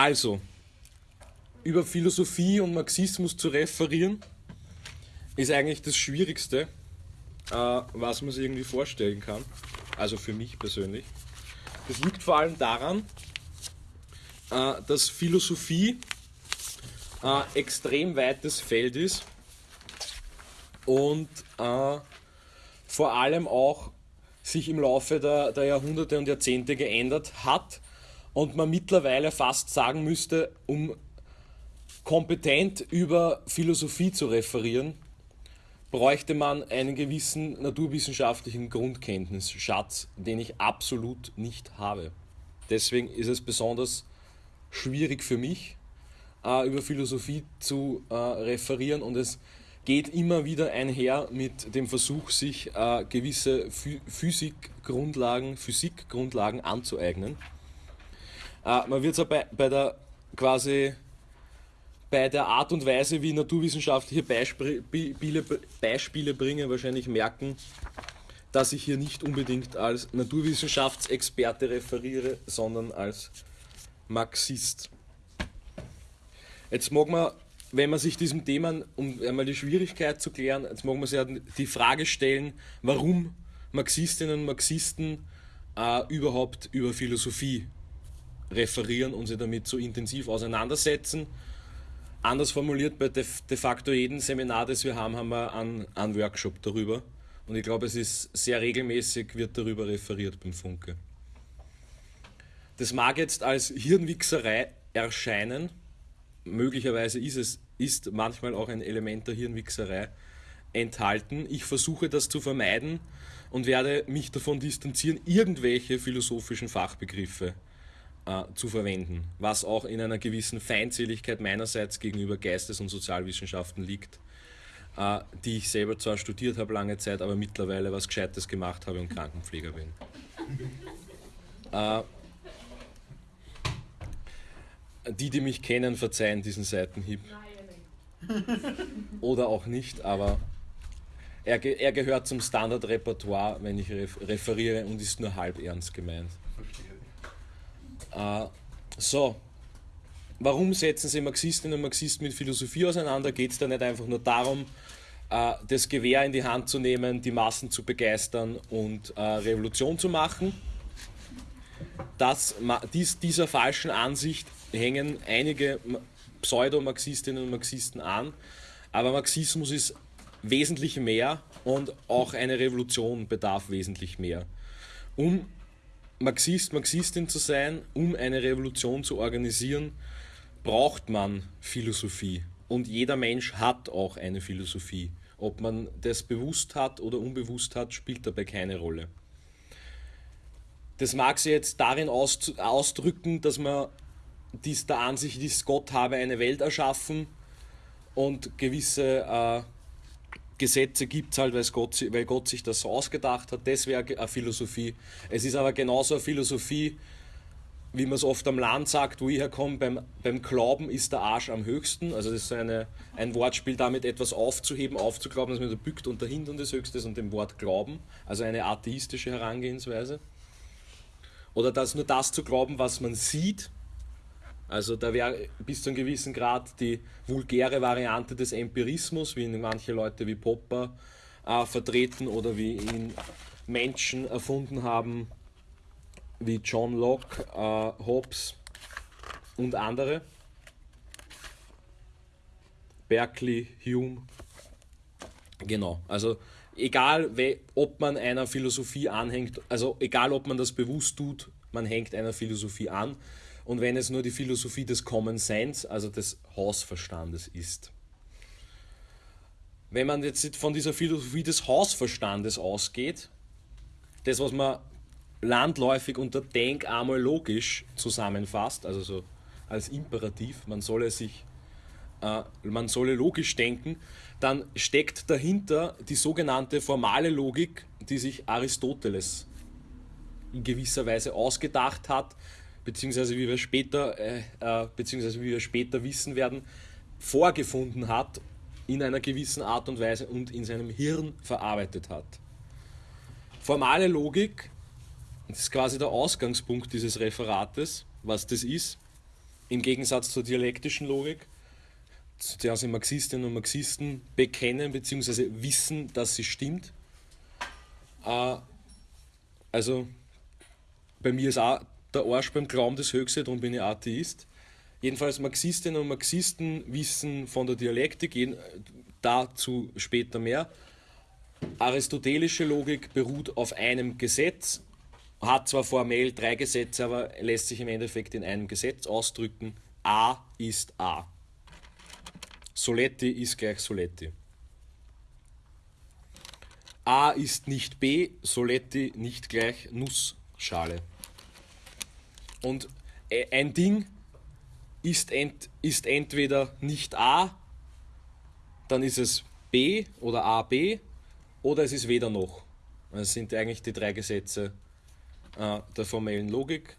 Also, über Philosophie und Marxismus zu referieren, ist eigentlich das Schwierigste, äh, was man sich irgendwie vorstellen kann. Also für mich persönlich. Das liegt vor allem daran, äh, dass Philosophie äh, extrem weites Feld ist und vor allem auch sich im Laufe der, der Jahrhunderte und Jahrzehnte geändert hat und man mittlerweile fast sagen müsste, um kompetent über Philosophie zu referieren, bräuchte man einen gewissen naturwissenschaftlichen Grundkenntnisschatz, den ich absolut nicht habe. Deswegen ist es besonders schwierig für mich, äh, über Philosophie zu äh, referieren und es geht immer wieder einher mit dem Versuch, sich äh, gewisse Physikgrundlagen, Physikgrundlagen anzueignen. Äh, man wird es bei, bei der quasi bei der Art und Weise, wie naturwissenschaftliche Beispiele, Beispiele bringe, wahrscheinlich merken, dass ich hier nicht unbedingt als Naturwissenschaftsexperte referiere, sondern als Marxist. Jetzt mag man wenn man sich diesem Thema, um einmal die Schwierigkeit zu klären, jetzt mag man sich die Frage stellen, warum Marxistinnen und Marxisten äh, überhaupt über Philosophie referieren und sich damit so intensiv auseinandersetzen. Anders formuliert, bei de, de facto jedem Seminar, das wir haben, haben wir einen, einen Workshop darüber. Und ich glaube, es ist sehr regelmäßig, wird darüber referiert beim Funke. Das mag jetzt als Hirnwichserei erscheinen, möglicherweise ist es ist manchmal auch ein Element der Hirnwichserei enthalten. Ich versuche das zu vermeiden und werde mich davon distanzieren, irgendwelche philosophischen Fachbegriffe äh, zu verwenden, was auch in einer gewissen Feindseligkeit meinerseits gegenüber Geistes- und Sozialwissenschaften liegt, äh, die ich selber zwar studiert habe lange Zeit, aber mittlerweile was Gescheites gemacht habe und Krankenpfleger bin. Äh, die, die mich kennen, verzeihen diesen Seitenhieb. Oder auch nicht, aber er, er gehört zum Standardrepertoire, wenn ich referiere und ist nur halb ernst gemeint. Äh, so, warum setzen sich Marxistinnen und Marxisten mit Philosophie auseinander? Geht es da nicht einfach nur darum, äh, das Gewehr in die Hand zu nehmen, die Massen zu begeistern und äh, Revolution zu machen? Das, dies, dieser falschen Ansicht hängen einige Pseudo-Marxistinnen und Marxisten an. Aber Marxismus ist wesentlich mehr und auch eine Revolution bedarf wesentlich mehr. Um Marxist, Marxistin zu sein, um eine Revolution zu organisieren, braucht man Philosophie. Und jeder Mensch hat auch eine Philosophie. Ob man das bewusst hat oder unbewusst hat, spielt dabei keine Rolle. Das mag sich jetzt darin ausdrücken, dass man dies der Ansicht ist, Gott habe eine Welt erschaffen und gewisse äh, Gesetze gibt es halt, Gott, weil Gott sich das so ausgedacht hat. Das wäre eine Philosophie. Es ist aber genauso eine Philosophie, wie man es oft am Land sagt, wo ich herkomme, beim, beim Glauben ist der Arsch am höchsten. Also das ist eine, ein Wortspiel damit, etwas aufzuheben, aufzuglauben, dass man da bückt und der Hintern des Höchstes und dem Wort Glauben. Also eine atheistische Herangehensweise. Oder das, nur das zu glauben, was man sieht, also da wäre bis zu einem gewissen Grad die vulgäre Variante des Empirismus, wie ihn manche Leute wie Popper äh, vertreten oder wie ihn Menschen erfunden haben, wie John Locke, äh, Hobbes und andere. Berkeley, Hume. Genau, also egal ob man einer Philosophie anhängt, also egal ob man das bewusst tut, man hängt einer Philosophie an und wenn es nur die Philosophie des Common Sense, also des Hausverstandes ist. Wenn man jetzt von dieser Philosophie des Hausverstandes ausgeht, das, was man landläufig unter Denk einmal logisch zusammenfasst, also so als Imperativ, man solle sich, äh, man solle logisch denken, dann steckt dahinter die sogenannte formale Logik, die sich Aristoteles in gewisser Weise ausgedacht hat, beziehungsweise wie wir später, äh, äh, beziehungsweise wie wir später wissen werden, vorgefunden hat in einer gewissen Art und Weise und in seinem Hirn verarbeitet hat. Formale Logik, das ist quasi der Ausgangspunkt dieses Referates, was das ist, im Gegensatz zur dialektischen Logik, zu der sich Marxistinnen und Marxisten bekennen bzw. wissen, dass sie stimmt. Äh, also bei mir ist auch der Arsch beim Glauben das Höchste, darum bin ich Atheist. Jedenfalls Marxistinnen und Marxisten wissen von der Dialektik, dazu später mehr. Aristotelische Logik beruht auf einem Gesetz, hat zwar formell drei Gesetze, aber lässt sich im Endeffekt in einem Gesetz ausdrücken. A ist A. Soletti ist gleich Soletti. A ist nicht B, Soletti nicht gleich Nussschale. Und äh, ein Ding ist, ent, ist entweder nicht A, dann ist es B oder AB, oder es ist weder noch. Das sind eigentlich die drei Gesetze äh, der formellen Logik.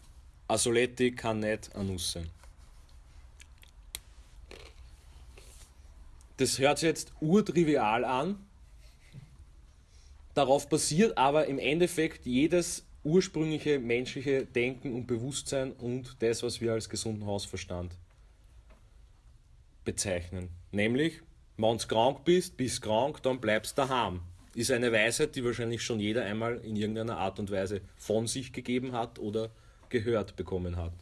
A Soletti kann nicht ein Nuss sein. Das hört sich jetzt urtrivial an. Darauf basiert aber im Endeffekt jedes ursprüngliche menschliche Denken und Bewusstsein und das, was wir als gesunden Hausverstand bezeichnen. Nämlich, wenn du krank bist, bist krank, dann bleibst daheim. Ist eine Weisheit, die wahrscheinlich schon jeder einmal in irgendeiner Art und Weise von sich gegeben hat oder gehört bekommen hat.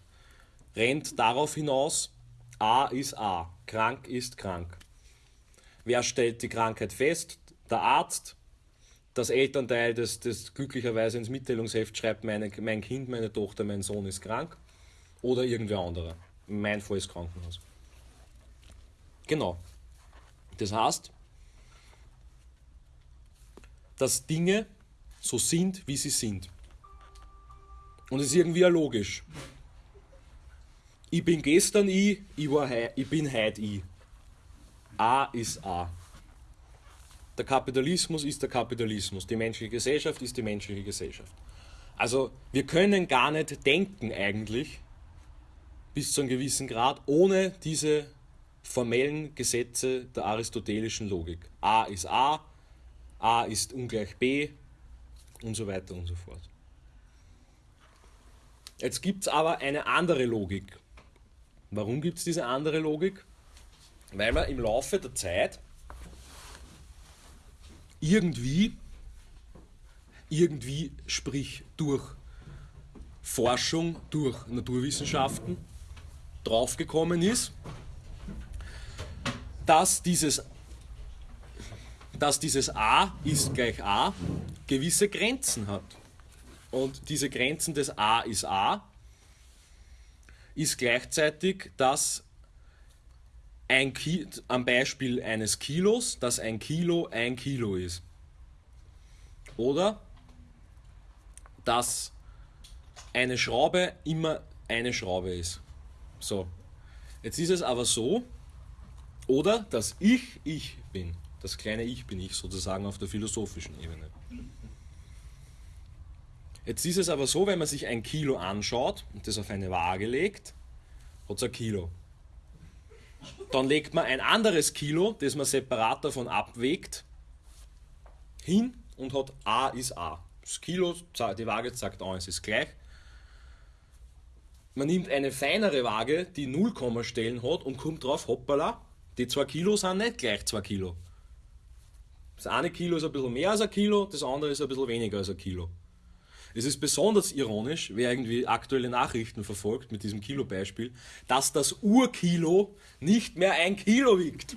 Rennt darauf hinaus, A ist A, krank ist krank. Wer stellt die Krankheit fest? Der Arzt, das Elternteil, das, das glücklicherweise ins Mitteilungsheft schreibt, meine, mein Kind, meine Tochter, mein Sohn ist krank oder irgendwer anderer. Mein Fall ist Krankenhaus. Genau. Das heißt, dass Dinge so sind, wie sie sind. Und es ist irgendwie auch logisch. Ich bin gestern ich, ich, war hei, ich bin heute ich. A ist A. Der Kapitalismus ist der Kapitalismus. Die menschliche Gesellschaft ist die menschliche Gesellschaft. Also wir können gar nicht denken eigentlich, bis zu einem gewissen Grad, ohne diese formellen Gesetze der aristotelischen Logik. A ist A, A ist ungleich B und so weiter und so fort. Jetzt gibt es aber eine andere Logik. Warum gibt es diese andere Logik? Weil man im Laufe der Zeit irgendwie, irgendwie, sprich durch Forschung, durch Naturwissenschaften draufgekommen ist, dass dieses, dass dieses A ist gleich A gewisse Grenzen hat. Und diese Grenzen des A ist A ist gleichzeitig, dass ein Ki am Beispiel eines Kilos, dass ein Kilo ein Kilo ist. Oder dass eine Schraube immer eine Schraube ist. So. Jetzt ist es aber so, oder dass ich ich bin. Das kleine Ich bin ich sozusagen auf der philosophischen Ebene. Jetzt ist es aber so, wenn man sich ein Kilo anschaut und das auf eine Waage legt, hat es ein Kilo. Dann legt man ein anderes Kilo, das man separat davon abwägt, hin und hat A ist A. Das Kilo, die Waage sagt A, es ist gleich. Man nimmt eine feinere Waage, die Nullkommastellen hat und kommt drauf, hoppala, die 2 Kilo sind nicht gleich 2 Kilo. Das eine Kilo ist ein bisschen mehr als ein Kilo, das andere ist ein bisschen weniger als ein Kilo. Es ist besonders ironisch, wer irgendwie aktuelle Nachrichten verfolgt mit diesem Kilo-Beispiel, dass das Urkilo nicht mehr ein Kilo wiegt.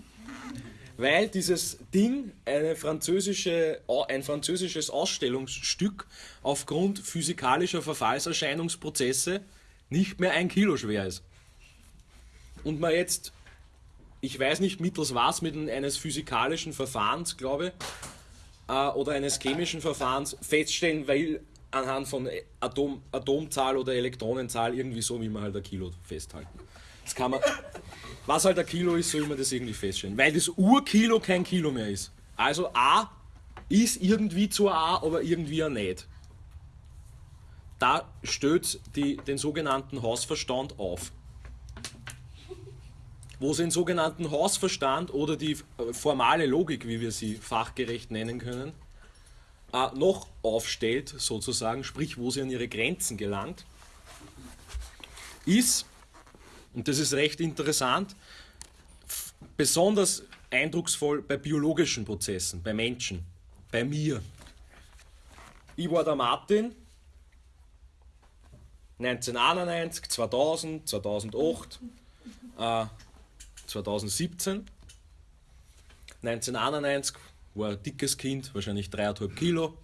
Weil dieses Ding französische, ein französisches Ausstellungsstück aufgrund physikalischer Verfallserscheinungsprozesse nicht mehr ein Kilo schwer ist. Und man jetzt, ich weiß nicht mittels was, mit eines physikalischen Verfahrens, glaube äh, oder eines chemischen Verfahrens feststellen, weil anhand von Atom, Atomzahl oder Elektronenzahl irgendwie so, wie man halt ein Kilo festhalten. Das kann man, was halt ein Kilo ist, soll man das irgendwie feststellen. Weil das Urkilo kein Kilo mehr ist. Also A ist irgendwie zu A, aber irgendwie auch nicht. Da stößt den sogenannten Hausverstand auf. Wo sie den sogenannten Hausverstand oder die formale Logik, wie wir sie fachgerecht nennen können, äh, noch aufstellt, sozusagen, sprich, wo sie an ihre Grenzen gelangt, ist, Und das ist recht interessant, besonders eindrucksvoll bei biologischen Prozessen, bei Menschen, bei mir. Ich war der Martin, 1991, 2000, 2008, äh, 2017. 1991 war ein dickes Kind, wahrscheinlich 3,5 Kilo,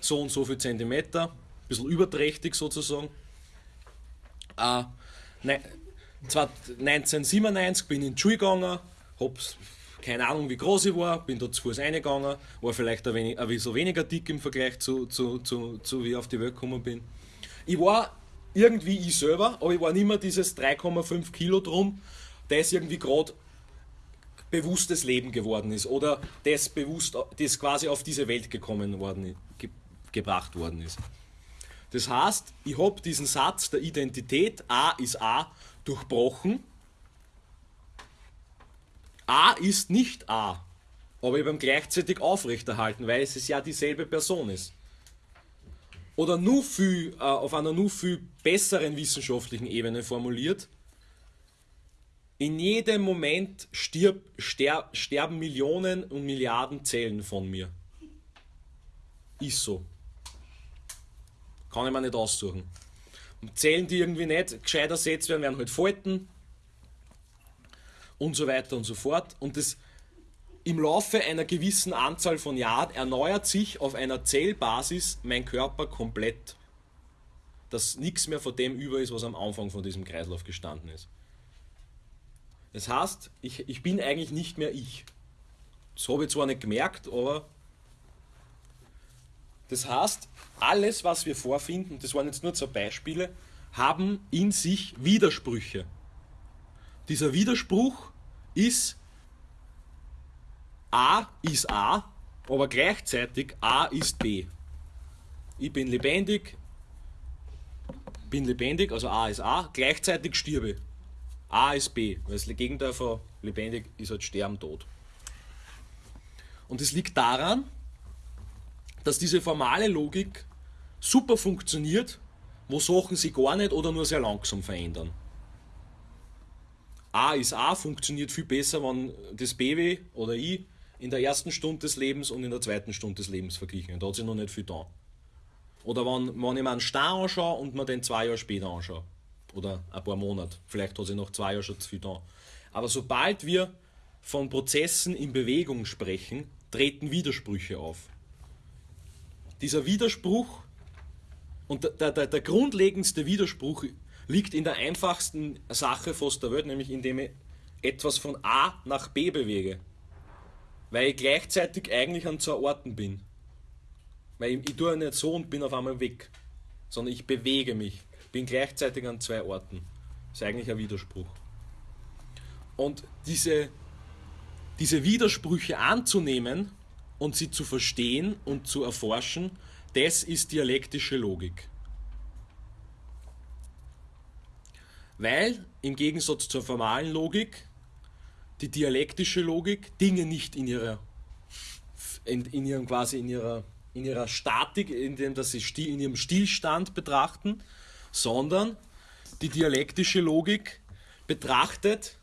so und so viel Zentimeter, ein bisschen überträchtig sozusagen. Äh, ne, 1997 bin ich in die Schule gegangen, habe keine Ahnung wie groß ich war, bin dort zu Fuß reingegangen, war vielleicht ein, wenig, ein bisschen weniger dick im Vergleich zu, zu, zu, zu wie ich auf die Welt gekommen bin. Ich war irgendwie ich selber, aber ich war nicht mehr dieses 3,5 Kilo drum, das irgendwie gerade bewusstes Leben geworden ist oder das bewusst, das quasi auf diese Welt gekommen worden, ge, gebracht worden ist. Das heißt, ich habe diesen Satz der Identität A ist A durchbrochen. A ist nicht A, aber habe gleichzeitig aufrechterhalten, weil es ja dieselbe Person ist. Oder nur viel, äh, auf einer nur viel besseren wissenschaftlichen Ebene formuliert, in jedem Moment stirb, ster, sterben Millionen und Milliarden Zellen von mir. Ist so. Kann ich mir nicht aussuchen. Zellen, die irgendwie nicht gescheit ersetzt werden, werden halt Falten und so weiter und so fort. Und das im Laufe einer gewissen Anzahl von Jahren erneuert sich auf einer Zellbasis mein Körper komplett. Dass nichts mehr von dem über ist, was am Anfang von diesem Kreislauf gestanden ist. Das heißt, ich, ich bin eigentlich nicht mehr ich. Das habe ich zwar nicht gemerkt, aber das heißt, alles, was wir vorfinden, das waren jetzt nur zwei Beispiele, haben in sich Widersprüche. Dieser Widerspruch ist A ist A, aber gleichzeitig A ist B. Ich bin lebendig, bin lebendig, also A ist A, gleichzeitig stirbe. A ist B, weil das Gegenteil von lebendig ist halt sterben, tot. Und es liegt daran, dass diese formale Logik super funktioniert, wo Sachen sich gar nicht oder nur sehr langsam verändern. A ist A funktioniert viel besser, wenn das BW oder I in der ersten Stunde des Lebens und in der zweiten Stunde des Lebens verglichen. Da hat sich noch nicht viel da. Oder wenn, wenn ich mir einen Stein anschaue und mir den zwei Jahre später anschaue. Oder ein paar Monate. Vielleicht hat sich noch zwei Jahre schon zu viel da. Aber sobald wir von Prozessen in Bewegung sprechen, treten Widersprüche auf. Dieser Widerspruch und der, der, der grundlegendste Widerspruch liegt in der einfachsten Sache fast der Welt, nämlich indem ich etwas von A nach B bewege. Weil ich gleichzeitig eigentlich an zwei Orten bin. Weil ich, ich tue nicht so und bin auf einmal weg, sondern ich bewege mich, bin gleichzeitig an zwei Orten. Das ist eigentlich ein Widerspruch. Und diese, diese Widersprüche anzunehmen und sie zu verstehen und zu erforschen, das ist dialektische Logik. Weil im Gegensatz zur formalen Logik die dialektische Logik Dinge nicht in ihrer in, in ihrem quasi in ihrer in ihrer Statik, in dem dass sie in ihrem Stillstand betrachten, sondern die dialektische Logik betrachtet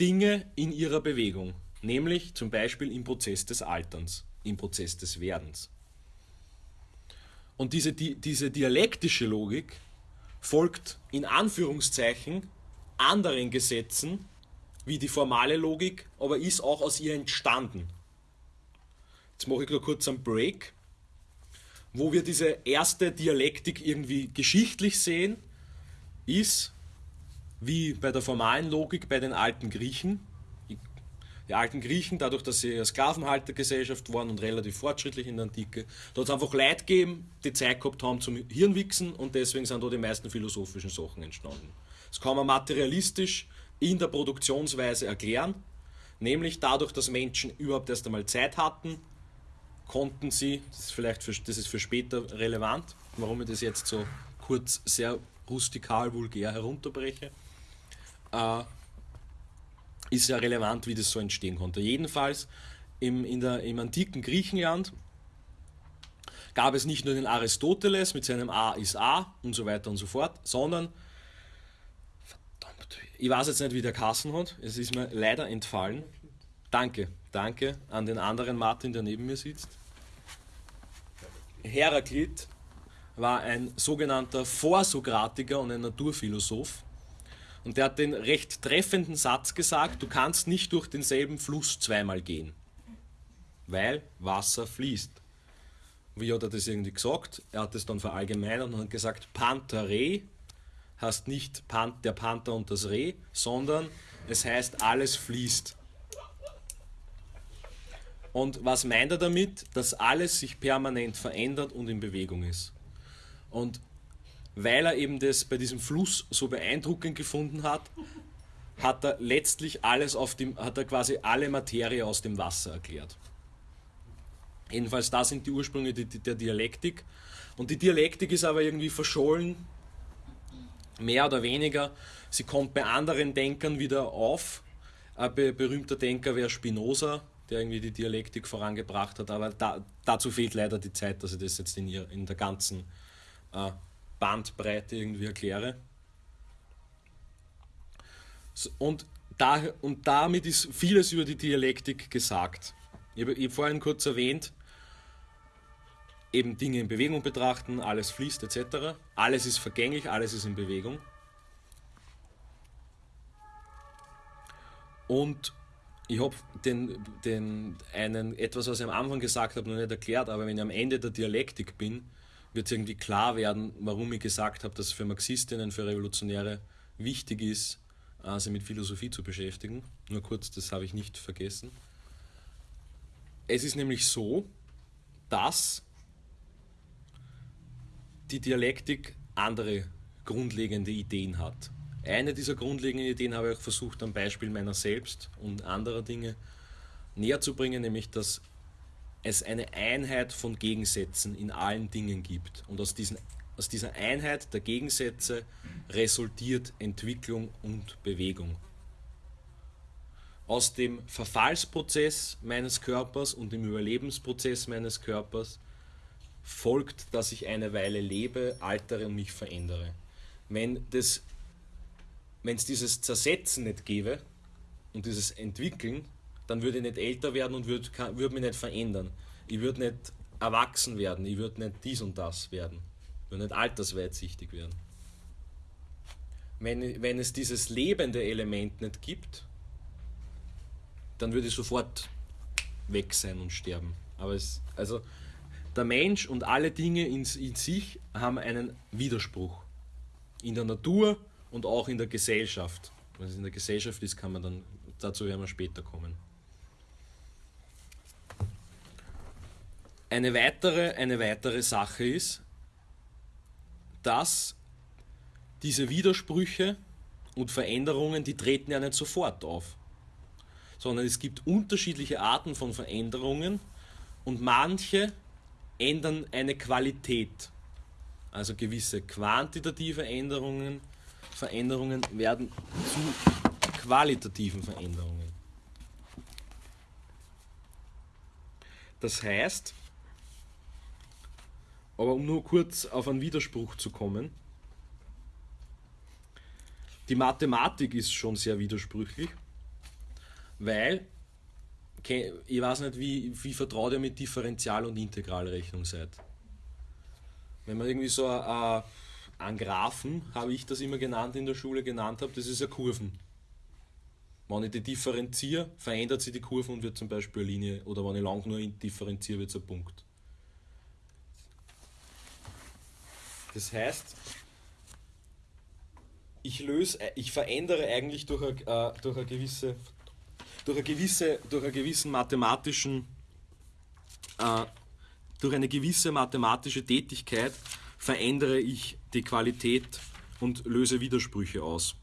Dinge in ihrer Bewegung, nämlich zum Beispiel im Prozess des Alterns, im Prozess des Werdens. Und diese, die, diese dialektische Logik folgt in Anführungszeichen anderen Gesetzen wie die formale Logik, aber ist auch aus ihr entstanden. Jetzt mache ich nur kurz einen Break, wo wir diese erste Dialektik irgendwie geschichtlich sehen, ist wie bei der formalen Logik bei den alten Griechen. Die alten Griechen, dadurch, dass sie eine Sklavenhaltergesellschaft waren und relativ fortschrittlich in der Antike, da hat es einfach Leute gegeben, die Zeit gehabt haben zum Hirnwichsen und deswegen sind da die meisten philosophischen Sachen entstanden. Das kann man materialistisch in der Produktionsweise erklären, nämlich dadurch, dass Menschen überhaupt erst einmal Zeit hatten, konnten sie, das ist vielleicht für, das ist für später relevant, warum ich das jetzt so kurz sehr rustikal, vulgär herunterbreche, äh, ist ja relevant, wie das so entstehen konnte. Jedenfalls im, in der, im antiken Griechenland gab es nicht nur den Aristoteles mit seinem A ist A und so weiter und so fort, sondern verdammt, ich weiß jetzt nicht, wie der Kassen hat. Es ist mir leider entfallen. Danke, danke an den anderen Martin, der neben mir sitzt. Heraklit war ein sogenannter Vorsokratiker und ein Naturphilosoph. Und der hat den recht treffenden Satz gesagt, du kannst nicht durch denselben Fluss zweimal gehen, weil Wasser fließt. Wie hat er das irgendwie gesagt? Er hat es dann verallgemeinert und hat gesagt, Panther heißt nicht der Panther und das Reh, sondern es heißt, alles fließt. Und was meint er damit? Dass alles sich permanent verändert und in Bewegung ist. Und weil er eben das bei diesem Fluss so beeindruckend gefunden hat, hat er letztlich alles auf dem, hat er quasi alle Materie aus dem Wasser erklärt. Jedenfalls, da sind die Ursprünge der Dialektik. Und die Dialektik ist aber irgendwie verschollen, mehr oder weniger. Sie kommt bei anderen Denkern wieder auf. Ein berühmter Denker wäre Spinoza, der irgendwie die Dialektik vorangebracht hat, aber da, dazu fehlt leider die Zeit, dass ich das jetzt in, in der ganzen äh, Bandbreite irgendwie erkläre. Und, da, und damit ist vieles über die Dialektik gesagt. Ich habe, habe vorhin kurz erwähnt, eben Dinge in Bewegung betrachten, alles fließt etc. Alles ist vergänglich, alles ist in Bewegung. Und ich habe den, den einen, etwas, was ich am Anfang gesagt habe, noch nicht erklärt, aber wenn ich am Ende der Dialektik bin, wird es irgendwie klar werden, warum ich gesagt habe, dass es für Marxistinnen, für Revolutionäre wichtig ist, äh, sich mit Philosophie zu beschäftigen. Nur kurz, das habe ich nicht vergessen. Es ist nämlich so, dass die Dialektik andere grundlegende Ideen hat. Eine dieser grundlegenden Ideen habe ich auch versucht, am Beispiel meiner selbst und anderer Dinge näher zu bringen, nämlich dass es eine Einheit von Gegensätzen in allen Dingen gibt. Und aus, diesen, aus dieser Einheit der Gegensätze resultiert Entwicklung und Bewegung. Aus dem Verfallsprozess meines Körpers und dem Überlebensprozess meines Körpers folgt, dass ich eine Weile lebe, altere und mich verändere. Wenn das wenn es dieses Zersetzen nicht gäbe und dieses Entwickeln, dann würde ich nicht älter werden und würde, würde mich nicht verändern. Ich würde nicht erwachsen werden, ich würde nicht dies und das werden. Ich würde nicht altersweitsichtig werden. Wenn, wenn es dieses lebende Element nicht gibt, dann würde ich sofort weg sein und sterben. Aber es, also der Mensch und alle Dinge in, in sich haben einen Widerspruch. In der Natur, und auch in der Gesellschaft. Wenn es in der Gesellschaft ist, kann man dann, dazu werden wir später kommen. Eine weitere, eine weitere Sache ist, dass diese Widersprüche und Veränderungen, die treten ja nicht sofort auf, sondern es gibt unterschiedliche Arten von Veränderungen und manche ändern eine Qualität, also gewisse quantitative Änderungen Veränderungen werden zu qualitativen Veränderungen. Das heißt, aber um nur kurz auf einen Widerspruch zu kommen, die Mathematik ist schon sehr widersprüchlich, weil ich weiß nicht, wie, wie vertraut ihr mit Differential- und Integralrechnung seid. Wenn man irgendwie so ein, an Graphen, habe ich das immer genannt in der Schule genannt habe, das ist ja Kurven. Wenn ich die differenziere, verändert sich die Kurve und wird zum Beispiel eine Linie, oder wenn ich lang nur differenziere, wird es ein Punkt. Das heißt, ich löse, ich verändere eigentlich durch eine, äh, durch eine gewisse, durch eine gewisse, durch einen gewissen mathematischen, äh, durch eine gewisse mathematische Tätigkeit verändere ich die Qualität und löse Widersprüche aus.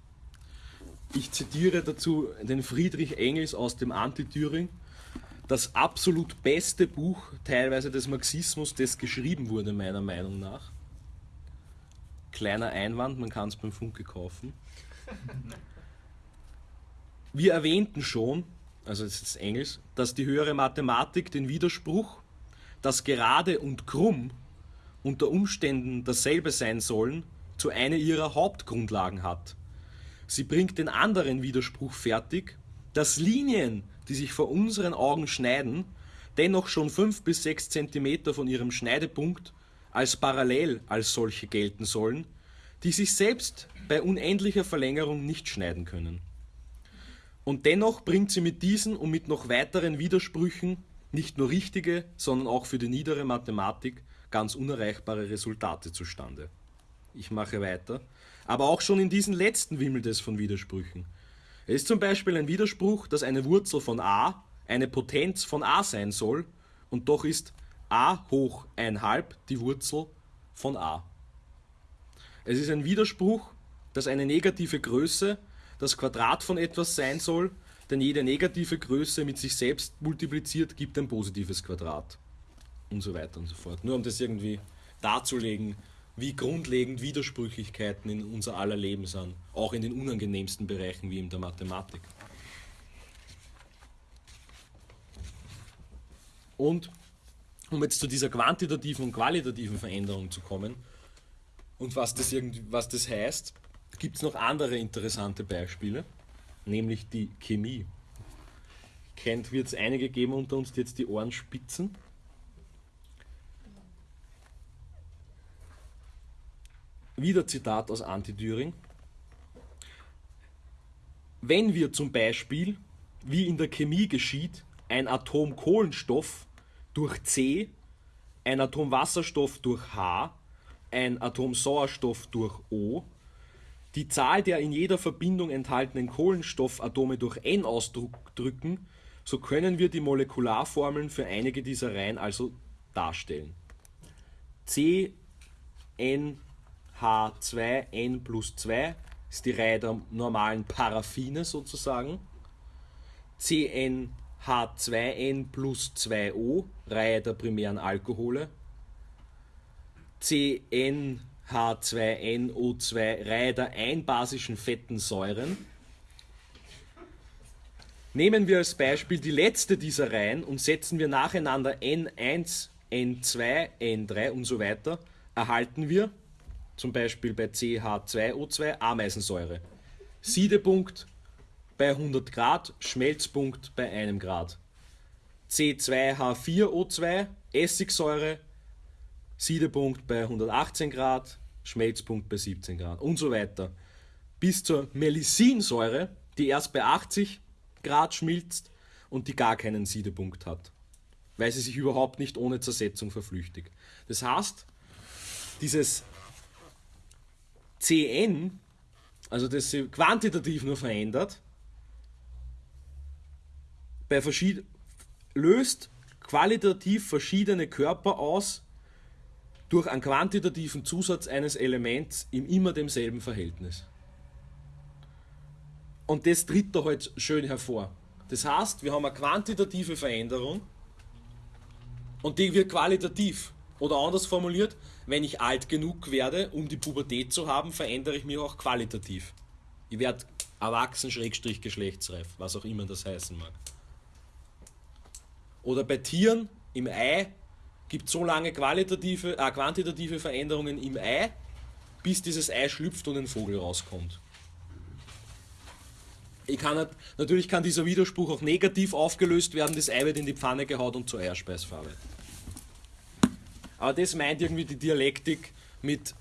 Ich zitiere dazu den Friedrich Engels aus dem Anti-Thüring, das absolut beste Buch teilweise des Marxismus, das geschrieben wurde, meiner Meinung nach. Kleiner Einwand, man kann es beim Funke kaufen. Wir erwähnten schon, also es ist Engels, dass die höhere Mathematik den Widerspruch, dass gerade und krumm unter Umständen dasselbe sein sollen, zu einer ihrer Hauptgrundlagen hat. sie bringt den anderen Widerspruch fertig, dass Linien, die sich vor unseren Augen schneiden, dennoch schon 5 bis 6 cm von ihrem Schneidepunkt als parallel als solche gelten sollen, die sich selbst bei unendlicher Verlängerung nicht schneiden können. Und dennoch bringt sie mit diesen und mit noch weiteren Widersprüchen nicht nur richtige, sondern auch für die niedere Mathematik ganz unerreichbare Resultate zustande. Ich mache weiter. Aber auch schon in diesen letzten wimmelt es von Widersprüchen. Es ist zum Beispiel ein Widerspruch, dass eine Wurzel von a eine Potenz von a sein soll und doch ist a hoch 1,5 die Wurzel von a. Es ist ein Widerspruch, dass eine negative Größe das Quadrat von etwas sein soll, denn jede negative Größe mit sich selbst multipliziert gibt ein positives Quadrat. Und so weiter und so fort. Nur um das irgendwie darzulegen, wie grundlegend Widersprüchlichkeiten in unser aller Leben sind, auch in den unangenehmsten Bereichen wie in der Mathematik. Und um jetzt zu dieser quantitativen und qualitativen Veränderung zu kommen und was das, irgendwie, was das heißt, gibt es noch andere interessante Beispiele, nämlich die Chemie. Kennt, wird es einige geben unter uns, die jetzt die Ohren spitzen. Wieder Zitat aus Anti-Düring. Wenn wir zum Beispiel, wie in der Chemie geschieht, ein Atom Kohlenstoff durch C, ein Atom Wasserstoff durch H, ein Atom Sauerstoff durch O, die Zahl der in jeder Verbindung enthaltenen Kohlenstoffatome durch N ausdrücken, so können wir die Molekularformeln für einige dieser Reihen also darstellen. C, N, H2N plus 2 ist die Reihe der normalen Paraffine sozusagen. CnH2n plus 2O, Reihe der primären Alkohole. CnH2nO2, Reihe der einbasischen fetten Säuren. Nehmen wir als Beispiel die letzte dieser Reihen und setzen wir nacheinander N1, N2, N3 und so weiter, erhalten wir zum Beispiel bei CH2O2 Ameisensäure. Siedepunkt bei 100 Grad, Schmelzpunkt bei 1 Grad. C2H4O2 Essigsäure, Siedepunkt bei 118 Grad, Schmelzpunkt bei 17 Grad und so weiter. Bis zur Melisinsäure, die erst bei 80 Grad schmilzt und die gar keinen Siedepunkt hat, weil sie sich überhaupt nicht ohne Zersetzung verflüchtigt. Das heißt, dieses Cn, also das sich quantitativ nur verändert, bei verschied löst qualitativ verschiedene Körper aus durch einen quantitativen Zusatz eines Elements in immer demselben Verhältnis. Und das tritt da halt schön hervor. Das heißt, wir haben eine quantitative Veränderung und die wird qualitativ. Oder anders formuliert, wenn ich alt genug werde, um die Pubertät zu haben, verändere ich mich auch qualitativ. Ich werde erwachsen, schrägstrich geschlechtsreif, was auch immer das heißen mag. Oder bei Tieren im Ei gibt es so lange qualitative, äh, quantitative Veränderungen im Ei, bis dieses Ei schlüpft und ein Vogel rauskommt. Kann natürlich kann dieser Widerspruch auch negativ aufgelöst werden, das Ei wird in die Pfanne gehaut und zur Eierspeis verarbeitet. Aber das meint irgendwie die Dialektik mit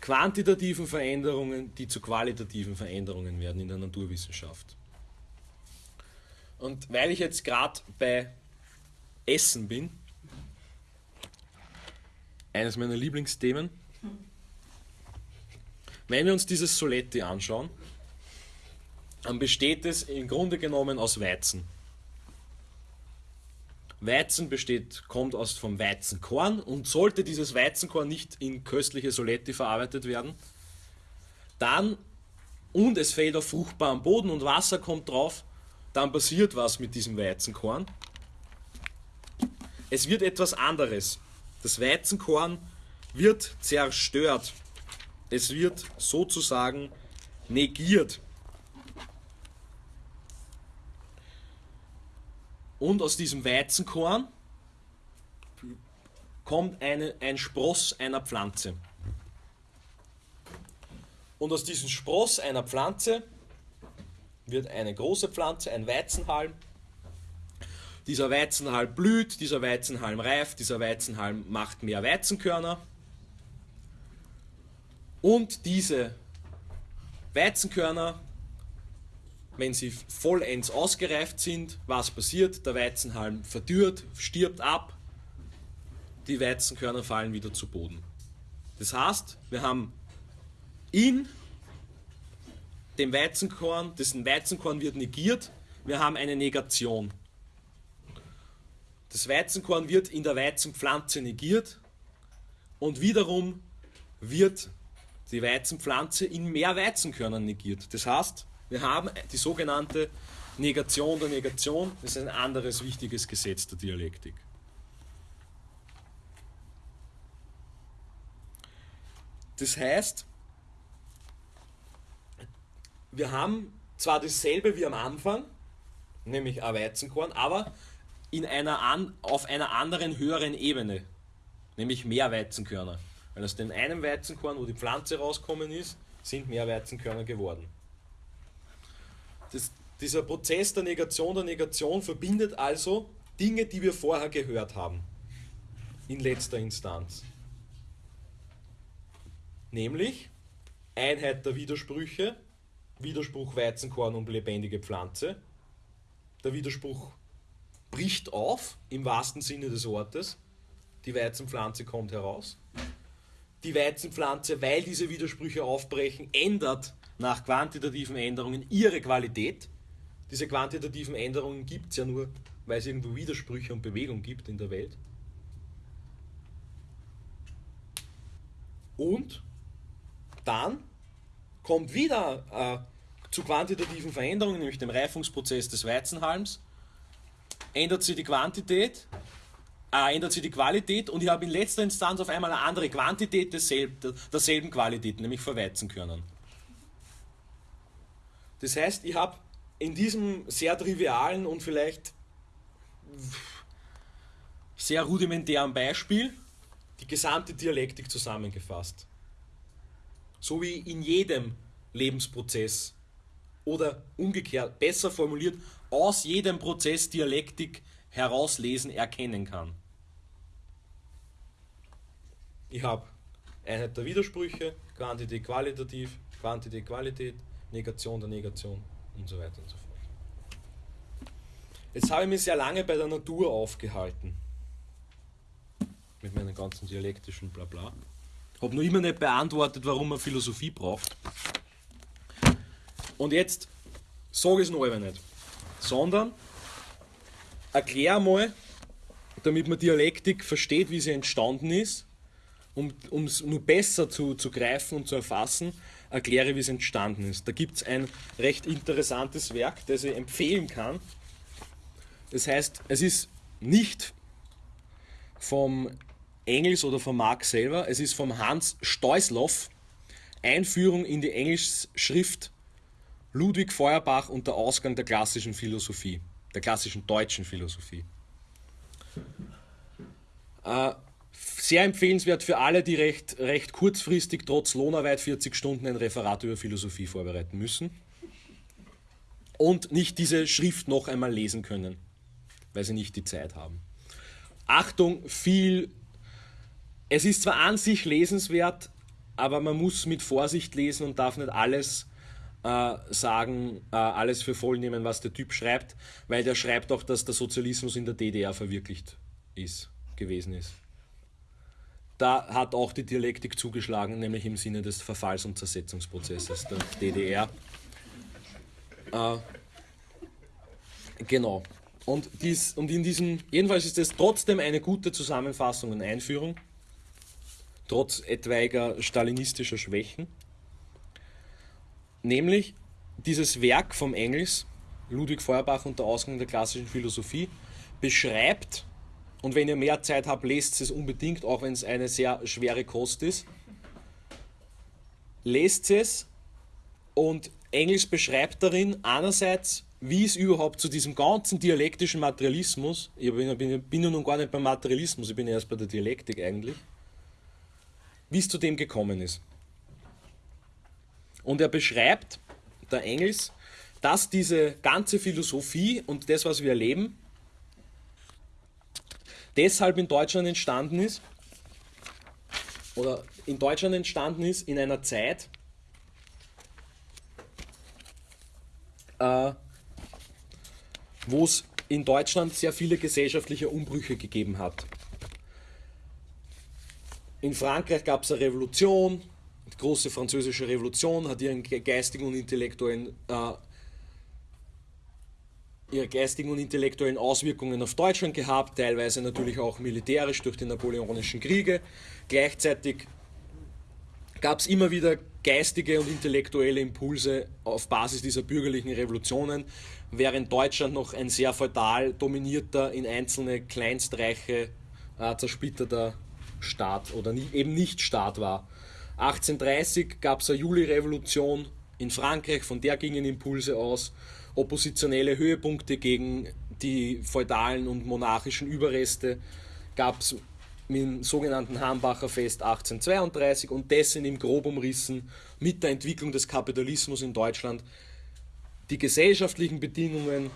quantitativen Veränderungen, die zu qualitativen Veränderungen werden in der Naturwissenschaft. Und weil ich jetzt gerade bei Essen bin, eines meiner Lieblingsthemen, wenn wir uns dieses Soletti anschauen, dann besteht es im Grunde genommen aus Weizen. Weizen besteht, kommt aus vom Weizenkorn und sollte dieses Weizenkorn nicht in köstliche Soletti verarbeitet werden, dann und es fällt auf fruchtbaren Boden und Wasser kommt drauf, dann passiert was mit diesem Weizenkorn. Es wird etwas anderes. Das Weizenkorn wird zerstört. Es wird sozusagen negiert. Und aus diesem Weizenkorn kommt eine, ein Spross einer Pflanze. Und aus diesem Spross einer Pflanze wird eine große Pflanze, ein Weizenhalm. Dieser Weizenhalm blüht, dieser Weizenhalm reift, dieser Weizenhalm macht mehr Weizenkörner. Und diese Weizenkörner, wenn sie vollends ausgereift sind, was passiert? Der Weizenhalm verdürrt, stirbt ab, die Weizenkörner fallen wieder zu Boden. Das heißt, wir haben in dem Weizenkorn, dessen Weizenkorn wird negiert, wir haben eine Negation. Das Weizenkorn wird in der Weizenpflanze negiert und wiederum wird die Weizenpflanze in mehr Weizenkörnern negiert. Das heißt, wir haben die sogenannte Negation der Negation. Das ist ein anderes wichtiges Gesetz der Dialektik. Das heißt, wir haben zwar dasselbe wie am Anfang, nämlich ein Weizenkorn, aber in einer an, auf einer anderen höheren Ebene, nämlich mehr Weizenkörner. Weil aus dem einen Weizenkorn, wo die Pflanze rauskommen ist, sind mehr Weizenkörner geworden. Das, dieser Prozess der Negation der Negation verbindet also Dinge, die wir vorher gehört haben, in letzter Instanz. Nämlich Einheit der Widersprüche, Widerspruch Weizenkorn und lebendige Pflanze. Der Widerspruch bricht auf, im wahrsten Sinne des Wortes. Die Weizenpflanze kommt heraus. Die Weizenpflanze, weil diese Widersprüche aufbrechen, ändert nach quantitativen Änderungen ihre Qualität. Diese quantitativen Änderungen gibt es ja nur, weil es irgendwo Widersprüche und Bewegung gibt in der Welt. Und dann kommt wieder äh, zu quantitativen Veränderungen, nämlich dem Reifungsprozess des Weizenhalms, ändert sich die Quantität, äh, ändert sich die Qualität und ich habe in letzter Instanz auf einmal eine andere Quantität desselben, derselben Qualität, nämlich für Weizenkörnern. Das heißt, ich habe in diesem sehr trivialen und vielleicht sehr rudimentären Beispiel die gesamte Dialektik zusammengefasst. So wie in jedem Lebensprozess oder umgekehrt, besser formuliert, aus jedem Prozess Dialektik herauslesen, erkennen kann. Ich habe Einheit der Widersprüche, Quantität qualitativ, Quantität Qualität, Negation der Negation und so weiter und so fort. Jetzt habe ich mich sehr lange bei der Natur aufgehalten. Mit meinen ganzen dialektischen Blabla. Habe noch immer nicht beantwortet, warum man Philosophie braucht. Und jetzt sage ich es noch einmal nicht, sondern erkläre mal, damit man Dialektik versteht, wie sie entstanden ist, um es nur besser zu, zu greifen und zu erfassen, erkläre, wie es entstanden ist. Da gibt es ein recht interessantes Werk, das ich empfehlen kann. Das heißt, es ist nicht vom Engels oder von Marx selber, es ist vom Hans Steusloff, Einführung in die Englischschrift Ludwig Feuerbach und der Ausgang der klassischen Philosophie, der klassischen deutschen Philosophie. Äh, sehr empfehlenswert für alle, die recht, recht kurzfristig trotz Lohnarbeit 40 Stunden ein Referat über Philosophie vorbereiten müssen und nicht diese Schrift noch einmal lesen können, weil sie nicht die Zeit haben. Achtung, viel. Es ist zwar an sich lesenswert, aber man muss mit Vorsicht lesen und darf nicht alles äh, sagen, äh, alles für voll nehmen, was der Typ schreibt, weil der schreibt auch, dass der Sozialismus in der DDR verwirklicht ist, gewesen ist da hat auch die Dialektik zugeschlagen, nämlich im Sinne des Verfalls- und Zersetzungsprozesses der DDR. Äh, genau. Und, dies, und in diesem, jedenfalls ist es trotzdem eine gute Zusammenfassung und Einführung, trotz etwaiger stalinistischer Schwächen. Nämlich dieses Werk vom Engels, Ludwig Feuerbach und der Ausgang der klassischen Philosophie, beschreibt und wenn ihr mehr Zeit habt, lest es unbedingt, auch wenn es eine sehr schwere Kost ist. Lest es und Engels beschreibt darin einerseits, wie es überhaupt zu diesem ganzen dialektischen Materialismus, ich bin, bin, bin ja nun gar nicht beim Materialismus, ich bin erst bei der Dialektik eigentlich, wie es zu dem gekommen ist. Und er beschreibt, der Engels, dass diese ganze Philosophie und das, was wir erleben, deshalb in Deutschland entstanden ist, oder in Deutschland entstanden ist in einer Zeit, äh, wo es in Deutschland sehr viele gesellschaftliche Umbrüche gegeben hat. In Frankreich gab es eine Revolution, die große französische Revolution hat ihren geistigen und intellektuellen äh, ihre geistigen und intellektuellen Auswirkungen auf Deutschland gehabt, teilweise natürlich auch militärisch durch die napoleonischen Kriege. Gleichzeitig gab es immer wieder geistige und intellektuelle Impulse auf Basis dieser bürgerlichen Revolutionen, während Deutschland noch ein sehr feudal dominierter, in einzelne Kleinstreiche äh, zersplitterter Staat oder nie, eben nicht Staat war. 1830 gab es eine Juli-Revolution in Frankreich, von der gingen Impulse aus oppositionelle Höhepunkte gegen die feudalen und monarchischen Überreste gab es mit dem sogenannten Hambacher Fest 1832 und dessen im grob umrissen mit der Entwicklung des Kapitalismus in Deutschland die gesellschaftlichen Bedingungen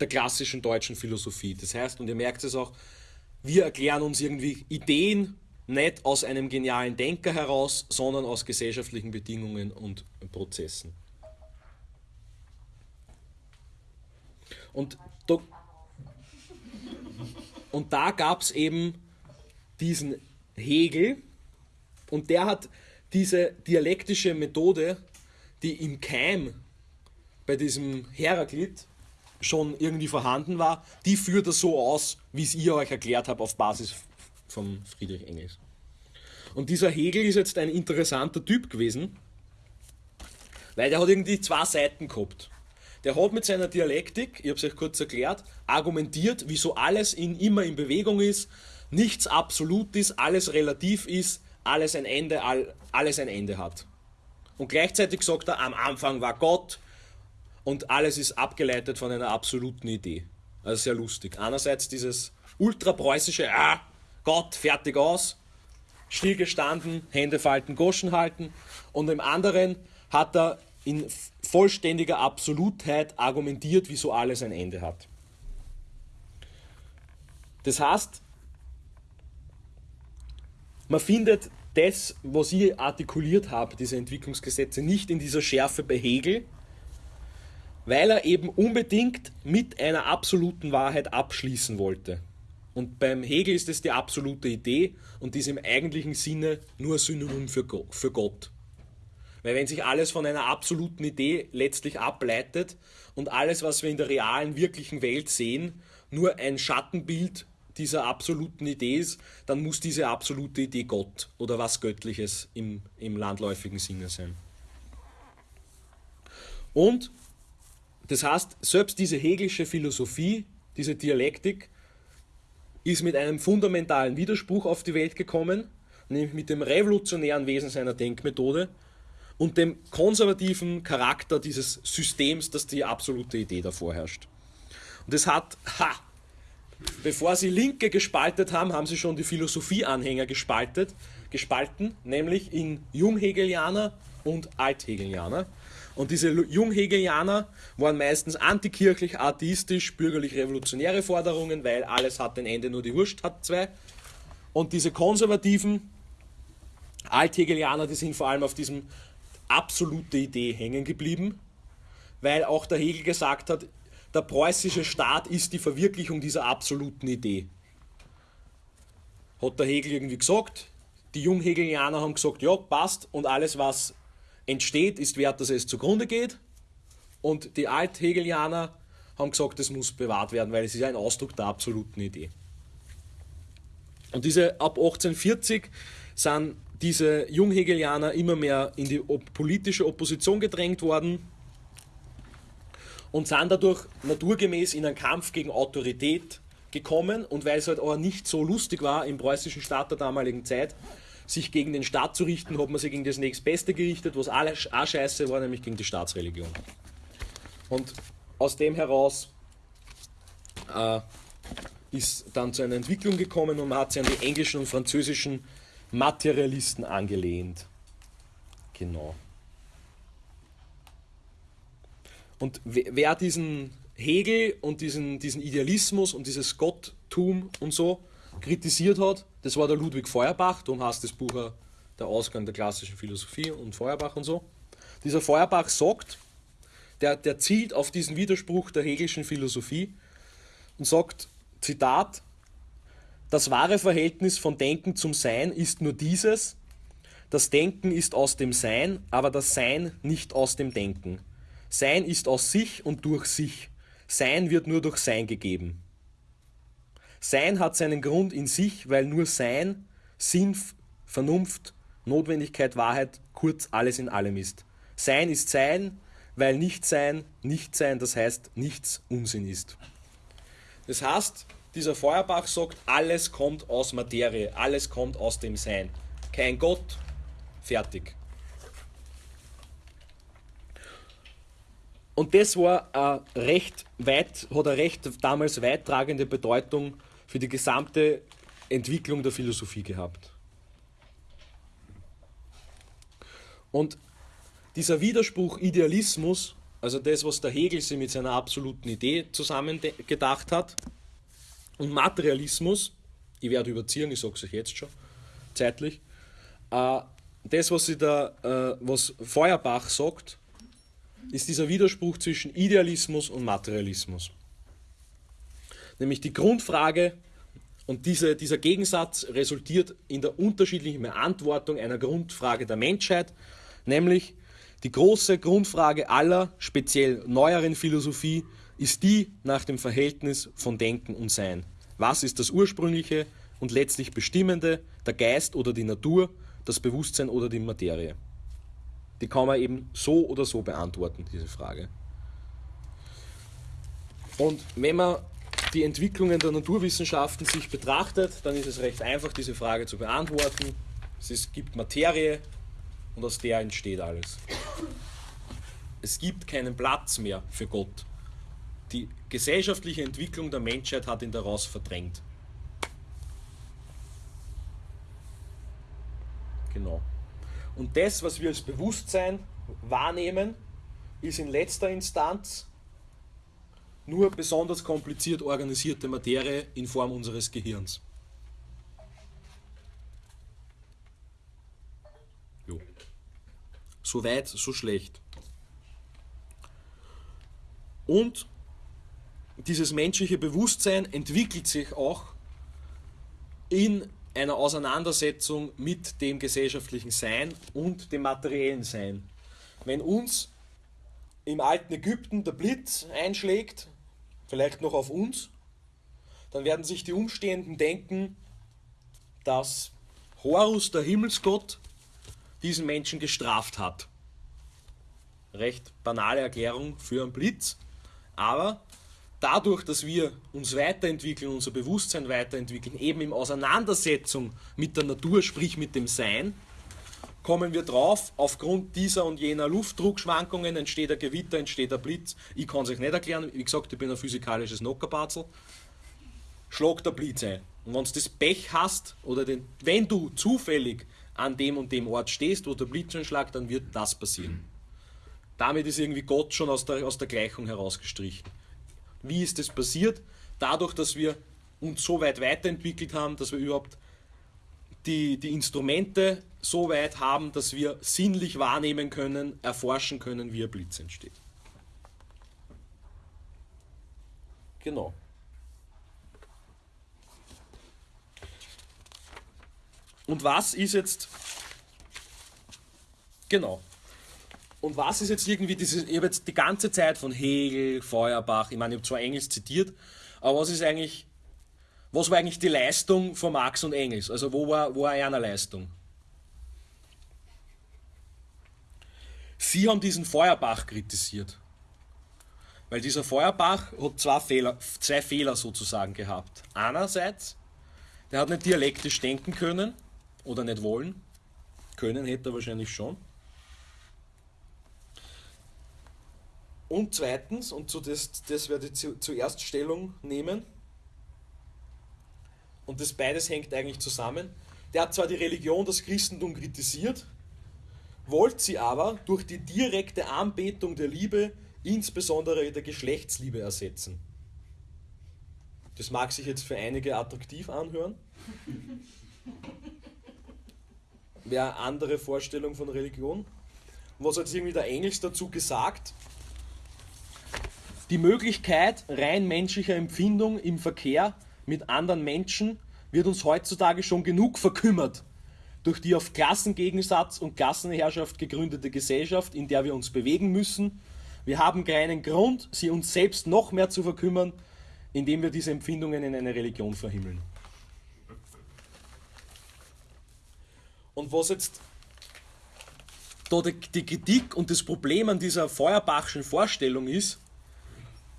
der klassischen deutschen Philosophie. Das heißt, und ihr merkt es auch, wir erklären uns irgendwie Ideen nicht aus einem genialen Denker heraus, sondern aus gesellschaftlichen Bedingungen und Prozessen. Und da, und da gab es eben diesen Hegel und der hat diese dialektische Methode, die im Keim bei diesem Heraklit schon irgendwie vorhanden war, die führt er so aus, wie es ich euch erklärt habe, auf Basis von Friedrich Engels. Und dieser Hegel ist jetzt ein interessanter Typ gewesen, weil der hat irgendwie zwei Seiten gehabt der hat mit seiner Dialektik, ich habe es euch kurz erklärt, argumentiert, wieso alles in, immer in Bewegung ist, nichts absolut ist, alles relativ ist, alles ein Ende, all, alles ein Ende hat. Und gleichzeitig sagt er, am Anfang war Gott und alles ist abgeleitet von einer absoluten Idee. Also sehr lustig. Einerseits dieses ultrapreußische, ah, Gott, fertig aus, stillgestanden, Hände falten, Goschen halten. Und im anderen hat er in vollständiger Absolutheit argumentiert, wieso alles ein Ende hat. Das heißt, man findet das, was ich artikuliert habe, diese Entwicklungsgesetze, nicht in dieser Schärfe bei Hegel, weil er eben unbedingt mit einer absoluten Wahrheit abschließen wollte. Und beim Hegel ist es die absolute Idee und ist im eigentlichen Sinne nur Synonym für Gott. Weil wenn sich alles von einer absoluten Idee letztlich ableitet und alles, was wir in der realen, wirklichen Welt sehen, nur ein Schattenbild dieser absoluten Idee ist, dann muss diese absolute Idee Gott oder was Göttliches im, im landläufigen Sinne sein. Und das heißt, selbst diese hegelische Philosophie, diese Dialektik, ist mit einem fundamentalen Widerspruch auf die Welt gekommen, nämlich mit dem revolutionären Wesen seiner Denkmethode, und dem konservativen Charakter dieses Systems, das die absolute Idee davor herrscht. Und es hat, ha, bevor sie Linke gespaltet haben, haben sie schon die Philosophieanhänger gespaltet, gespalten, nämlich in Junghegelianer und Althegelianer. Und diese Junghegelianer waren meistens antikirchlich, atheistisch, bürgerlich-revolutionäre Forderungen, weil alles hat ein Ende, nur die Wurst hat zwei. Und diese konservativen Althegelianer, die sind vor allem auf diesem absolute Idee hängen geblieben, weil auch der Hegel gesagt hat, der preußische Staat ist die Verwirklichung dieser absoluten Idee. Hat der Hegel irgendwie gesagt, die Junghegelianer haben gesagt, ja, passt und alles, was entsteht, ist wert, dass es zugrunde geht. Und die Althegelianer haben gesagt, es muss bewahrt werden, weil es ist ein Ausdruck der absoluten Idee. Und diese ab 1840 sind diese Junghegelianer immer mehr in die politische Opposition gedrängt worden und sind dadurch naturgemäß in einen Kampf gegen Autorität gekommen und weil es halt auch nicht so lustig war im preußischen Staat der damaligen Zeit, sich gegen den Staat zu richten, hat man sich gegen das nächstbeste gerichtet, was auch scheiße war, nämlich gegen die Staatsreligion. Und aus dem heraus äh, ist dann zu einer Entwicklung gekommen und man hat sich an die englischen und französischen Materialisten angelehnt. Genau. Und wer diesen Hegel und diesen, diesen Idealismus und dieses Gotttum und so kritisiert hat, das war der Ludwig Feuerbach, darum heißt das Buch der Ausgang der klassischen Philosophie und Feuerbach und so. Dieser Feuerbach sagt, der, der zielt auf diesen Widerspruch der hegelischen Philosophie und sagt, Zitat, das wahre Verhältnis von Denken zum Sein ist nur dieses, das Denken ist aus dem Sein, aber das Sein nicht aus dem Denken. Sein ist aus sich und durch sich. Sein wird nur durch Sein gegeben. Sein hat seinen Grund in sich, weil nur Sein, Sinn, Vernunft, Notwendigkeit, Wahrheit, kurz alles in allem ist. Sein ist Sein, weil Nichtsein, Nichtsein, das heißt nichts Unsinn ist. Das heißt, dieser Feuerbach sagt, alles kommt aus Materie, alles kommt aus dem Sein. Kein Gott, fertig. Und das war eine recht weit, hat eine recht damals weittragende Bedeutung für die gesamte Entwicklung der Philosophie gehabt. Und dieser Widerspruch Idealismus, also das, was der Hegel sich mit seiner absoluten Idee zusammengedacht hat, und Materialismus, ich werde überziehen, ich sage es euch jetzt schon, zeitlich, äh, das, was, sie da, äh, was Feuerbach sagt, ist dieser Widerspruch zwischen Idealismus und Materialismus. Nämlich die Grundfrage, und diese, dieser Gegensatz resultiert in der unterschiedlichen Beantwortung einer Grundfrage der Menschheit, nämlich die große Grundfrage aller, speziell neueren Philosophie, ist die nach dem Verhältnis von Denken und Sein. Was ist das Ursprüngliche und letztlich Bestimmende, der Geist oder die Natur, das Bewusstsein oder die Materie? Die kann man eben so oder so beantworten, diese Frage. Und wenn man die Entwicklungen der Naturwissenschaften sich betrachtet, dann ist es recht einfach, diese Frage zu beantworten. Es gibt Materie und aus der entsteht alles. Es gibt keinen Platz mehr für Gott. Die gesellschaftliche Entwicklung der Menschheit hat ihn daraus verdrängt. Genau. Und das, was wir als Bewusstsein wahrnehmen, ist in letzter Instanz nur besonders kompliziert organisierte Materie in Form unseres Gehirns. Jo. So weit, so schlecht. Und dieses menschliche Bewusstsein entwickelt sich auch in einer Auseinandersetzung mit dem gesellschaftlichen Sein und dem materiellen Sein. Wenn uns im alten Ägypten der Blitz einschlägt, vielleicht noch auf uns, dann werden sich die Umstehenden denken, dass Horus, der Himmelsgott, diesen Menschen gestraft hat. Recht banale Erklärung für einen Blitz, aber dadurch, dass wir uns weiterentwickeln, unser Bewusstsein weiterentwickeln, eben in Auseinandersetzung mit der Natur, sprich mit dem Sein, kommen wir drauf, aufgrund dieser und jener Luftdruckschwankungen entsteht ein Gewitter, entsteht ein Blitz. Ich kann es euch nicht erklären, wie gesagt, ich bin ein physikalisches Nockerbatzel. Schlag der Blitz ein. Und wenn du das Pech hast, oder den, wenn du zufällig an dem und dem Ort stehst, wo der Blitz einschlägt, dann wird das passieren. Damit ist irgendwie Gott schon aus der, aus der Gleichung herausgestrichen. Wie ist das passiert? Dadurch, dass wir uns so weit weiterentwickelt haben, dass wir überhaupt die, die Instrumente so weit haben, dass wir sinnlich wahrnehmen können, erforschen können, wie ein Blitz entsteht. Genau. Und was ist jetzt. Genau. Und was ist jetzt irgendwie dieses, ich habe jetzt die ganze Zeit von Hegel, Feuerbach, ich meine, ich habe zwar Engels zitiert, aber was ist eigentlich, was war eigentlich die Leistung von Marx und Engels? Also wo war, wo war eine Leistung? Sie haben diesen Feuerbach kritisiert. Weil dieser Feuerbach hat zwei Fehler, zwei Fehler sozusagen gehabt. Einerseits, der hat nicht dialektisch denken können oder nicht wollen. Können hätte er wahrscheinlich schon. Und zweitens, und zu das, das werde ich zu, zuerst Stellung nehmen, und das beides hängt eigentlich zusammen, der hat zwar die Religion, das Christentum kritisiert, wollte sie aber durch die direkte Anbetung der Liebe insbesondere der Geschlechtsliebe ersetzen. Das mag sich jetzt für einige attraktiv anhören. Wäre eine andere Vorstellung von Religion. Was hat irgendwie der Engels dazu gesagt? Die Möglichkeit rein menschlicher Empfindung im Verkehr mit anderen Menschen wird uns heutzutage schon genug verkümmert durch die auf Klassengegensatz und Klassenherrschaft gegründete Gesellschaft, in der wir uns bewegen müssen. Wir haben keinen Grund, sie uns selbst noch mehr zu verkümmern, indem wir diese Empfindungen in eine Religion verhimmeln. Und was jetzt da die, Kritik und das Problem an dieser Feuerbachschen Vorstellung ist,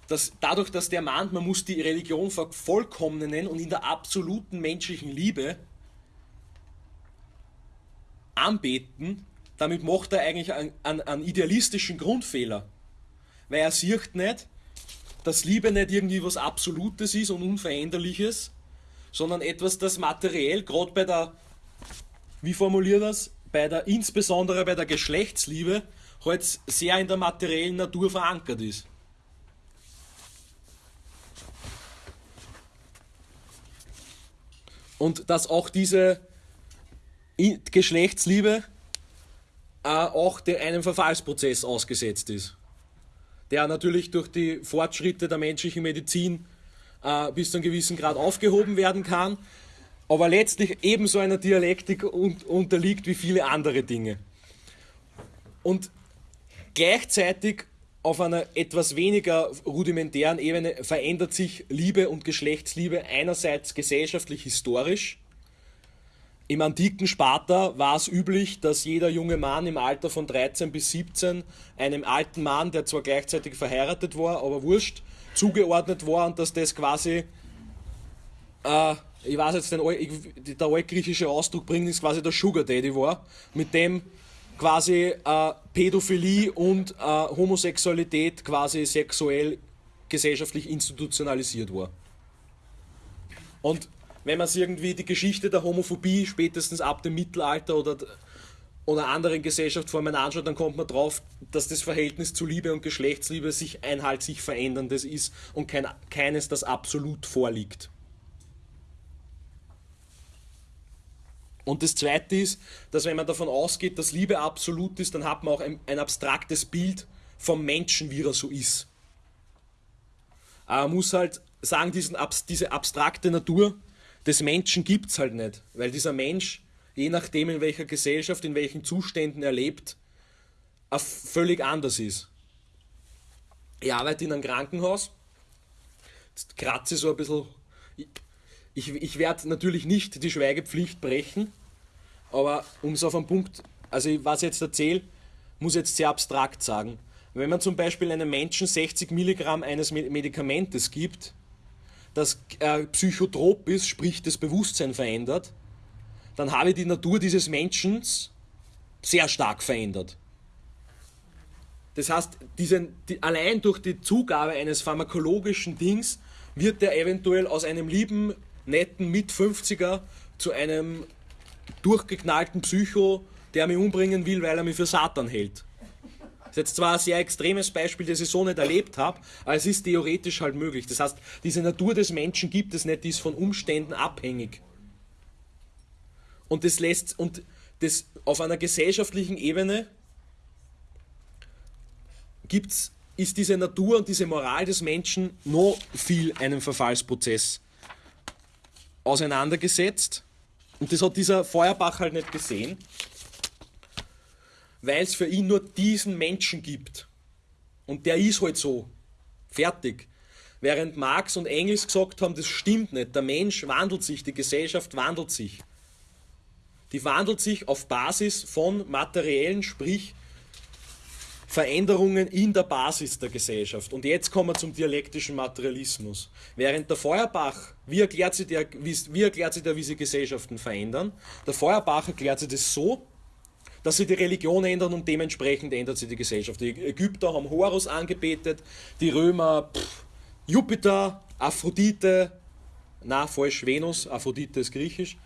dass dadurch, dass der meint, man muss die Religion vervollkommnen und in der absoluten menschlichen Liebe anbeten, damit macht er eigentlich einen, einen, einen idealistischen Grundfehler. Weil er sieht nicht, dass Liebe nicht irgendwie was Absolutes ist und Unveränderliches, sondern etwas, das materiell, gerade bei der, wie formuliert das, bei der, insbesondere bei der Geschlechtsliebe, halt sehr in der materiellen Natur verankert ist. Und dass auch diese Geschlechtsliebe auch einem Verfallsprozess ausgesetzt ist, der natürlich durch die Fortschritte der menschlichen Medizin äh, bis zu einem gewissen Grad aufgehoben werden kann, aber letztlich ebenso einer Dialektik unterliegt wie viele andere Dinge. Und gleichzeitig auf einer etwas weniger rudimentären Ebene verändert sich Liebe und Geschlechtsliebe einerseits gesellschaftlich historisch. Im antiken Sparta war es üblich, dass jeder junge Mann im Alter von 13 bis 17 einem alten Mann, der zwar gleichzeitig verheiratet war, aber wurscht, zugeordnet war und dass das quasi, äh, ich weiß jetzt, den, der altgriechische Ausdruck bringt, ist quasi der Sugar Daddy war, mit dem quasi äh, Pädophilie und äh, Homosexualität quasi sexuell gesellschaftlich institutionalisiert war. Und wenn man sich irgendwie die Geschichte der Homophobie spätestens ab dem Mittelalter oder, oder anderen Gesellschaftsformen anschaut, dann kommt man drauf, dass das Verhältnis zu Liebe und Geschlechtsliebe sich ein halt sich veränderndes ist und kein, keines, das absolut vorliegt. Und das Zweite ist, dass wenn man davon ausgeht, dass Liebe absolut ist, dann hat man auch ein, ein abstraktes Bild vom Menschen, wie er so ist. Aber man muss halt sagen, diesen, diese abstrakte Natur des Menschen gibt es halt nicht, weil dieser Mensch, je nachdem in welcher Gesellschaft, in welchen Zuständen er lebt, völlig anders ist. Ich arbeite in einem Krankenhaus, kratze so ein bisschen ich, ich werde natürlich nicht die Schweigepflicht brechen, aber um es auf einen Punkt, also was ich jetzt erzähle, muss jetzt sehr abstrakt sagen. Wenn man zum Beispiel einem Menschen 60 Milligramm eines Medikamentes gibt, das äh, psychotrop ist, sprich das Bewusstsein verändert, dann habe ich die Natur dieses Menschen sehr stark verändert. Das heißt, diesen, die, allein durch die Zugabe eines pharmakologischen Dings wird er eventuell aus einem lieben netten Mit-50er zu einem durchgeknallten Psycho, der mich umbringen will, weil er mich für Satan hält. Das ist jetzt zwar ein sehr extremes Beispiel, das ich so nicht erlebt habe, aber es ist theoretisch halt möglich. Das heißt, diese Natur des Menschen gibt es nicht, die ist von Umständen abhängig. Und das lässt, und das auf einer gesellschaftlichen Ebene gibt's, ist diese Natur und diese Moral des Menschen noch viel einem Verfallsprozess auseinandergesetzt. Und das hat dieser Feuerbach halt nicht gesehen, weil es für ihn nur diesen Menschen gibt. Und der ist halt so. Fertig. Während Marx und Engels gesagt haben, das stimmt nicht. Der Mensch wandelt sich, die Gesellschaft wandelt sich. Die wandelt sich auf Basis von materiellen, sprich Veränderungen in der Basis der Gesellschaft. Und jetzt kommen wir zum dialektischen Materialismus. Während der Feuerbach, wie erklärt sich der, wie, wie, erklärt sich der, wie sich Gesellschaften verändern? Der Feuerbach erklärt sich das so, dass sich die Religion ändern und dementsprechend ändert sich die Gesellschaft. Die Ägypter haben Horus angebetet, die Römer pff, Jupiter, Aphrodite, na falsch, Venus, Aphrodite ist griechisch.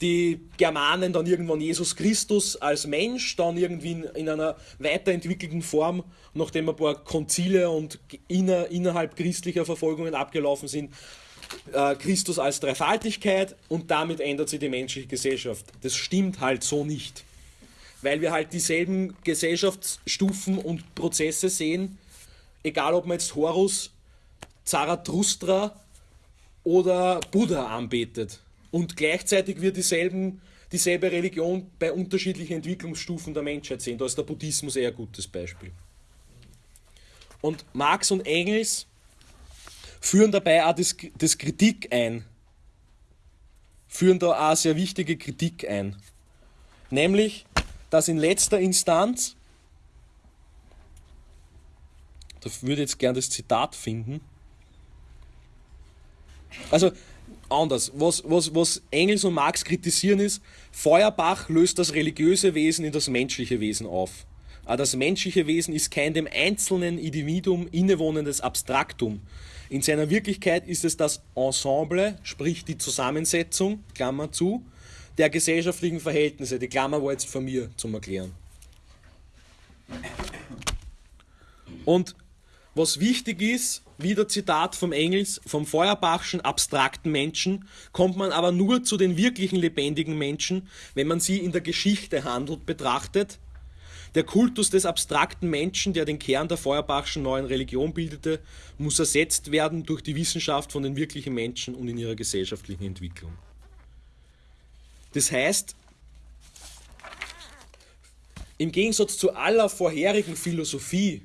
Die Germanen dann irgendwann Jesus Christus als Mensch, dann irgendwie in, in einer weiterentwickelten Form, nachdem ein paar Konzile und inner, innerhalb christlicher Verfolgungen abgelaufen sind, äh, Christus als Dreifaltigkeit und damit ändert sich die menschliche Gesellschaft. Das stimmt halt so nicht. Weil wir halt dieselben Gesellschaftsstufen und Prozesse sehen, egal ob man jetzt Horus, Zarathustra oder Buddha anbetet. Und gleichzeitig wird dieselben, dieselbe Religion bei unterschiedlichen Entwicklungsstufen der Menschheit sehen. Da ist der Buddhismus eher ein gutes Beispiel. Und Marx und Engels führen dabei auch das, das Kritik ein. Führen da auch sehr wichtige Kritik ein. Nämlich, dass in letzter Instanz, da würde ich jetzt gerne das Zitat finden, also anders. Was, was, was Engels und Marx kritisieren ist, Feuerbach löst das religiöse Wesen in das menschliche Wesen auf. Aber das menschliche Wesen ist kein dem einzelnen Individuum innewohnendes Abstraktum. In seiner Wirklichkeit ist es das Ensemble, sprich die Zusammensetzung, Klammer zu, der gesellschaftlichen Verhältnisse. Die Klammer war jetzt von mir zum Erklären. Und was wichtig ist, wieder Zitat vom Engels, vom Feuerbachschen abstrakten Menschen kommt man aber nur zu den wirklichen lebendigen Menschen, wenn man sie in der Geschichte handelt betrachtet. Der Kultus des abstrakten Menschen, der den Kern der Feuerbachschen neuen Religion bildete, muss ersetzt werden durch die Wissenschaft von den wirklichen Menschen und in ihrer gesellschaftlichen Entwicklung. Das heißt, im Gegensatz zu aller vorherigen Philosophie,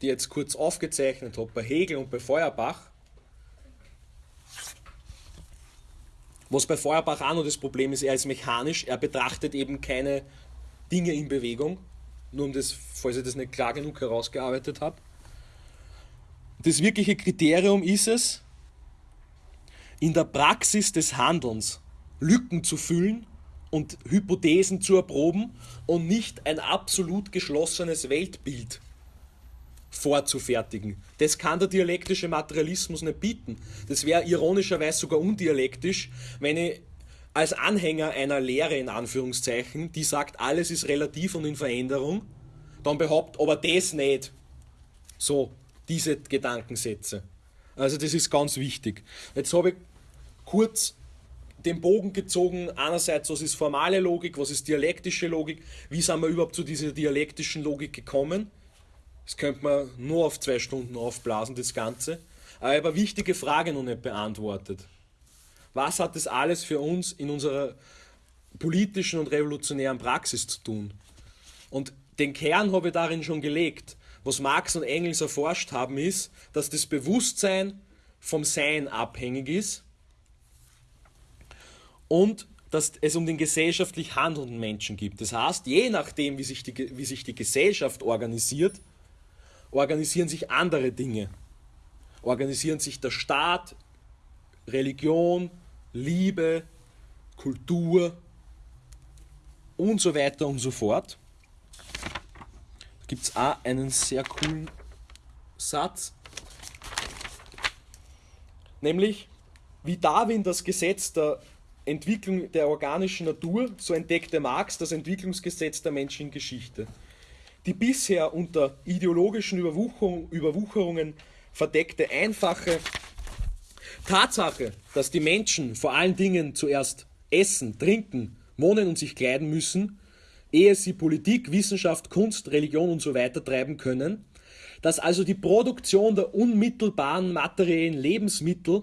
die jetzt kurz aufgezeichnet habe, bei Hegel und bei Feuerbach, was bei Feuerbach auch noch das Problem ist, er ist mechanisch, er betrachtet eben keine Dinge in Bewegung, nur um das, falls ich das nicht klar genug herausgearbeitet habe. Das wirkliche Kriterium ist es, in der Praxis des Handelns Lücken zu füllen und Hypothesen zu erproben und nicht ein absolut geschlossenes Weltbild vorzufertigen. Das kann der dialektische Materialismus nicht bieten. Das wäre ironischerweise sogar undialektisch, wenn ich als Anhänger einer Lehre in Anführungszeichen, die sagt, alles ist relativ und in Veränderung, dann behauptet, aber das nicht. So, diese Gedankensätze. Also das ist ganz wichtig. Jetzt habe ich kurz den Bogen gezogen, einerseits, was ist formale Logik, was ist dialektische Logik, wie sind wir überhaupt zu dieser dialektischen Logik gekommen. Das könnte man nur auf zwei Stunden aufblasen, das Ganze. Aber ich habe eine wichtige Frage noch nicht beantwortet. Was hat das alles für uns in unserer politischen und revolutionären Praxis zu tun? Und den Kern habe ich darin schon gelegt. Was Marx und Engels erforscht haben, ist, dass das Bewusstsein vom Sein abhängig ist und dass es um den gesellschaftlich handelnden Menschen gibt. Das heißt, je nachdem, wie sich die, wie sich die Gesellschaft organisiert, organisieren sich andere Dinge. Organisieren sich der Staat, Religion, Liebe, Kultur und so weiter und so fort. Da gibt es auch einen sehr coolen Satz, nämlich wie Darwin das Gesetz der Entwicklung der organischen Natur, so entdeckte Marx das Entwicklungsgesetz der menschlichen Geschichte. Die bisher unter ideologischen Überwucherung, Überwucherungen verdeckte einfache Tatsache, dass die Menschen vor allen Dingen zuerst essen, trinken, wohnen und sich kleiden müssen, ehe sie Politik, Wissenschaft, Kunst, Religion und so weiter treiben können, dass also die Produktion der unmittelbaren materiellen Lebensmittel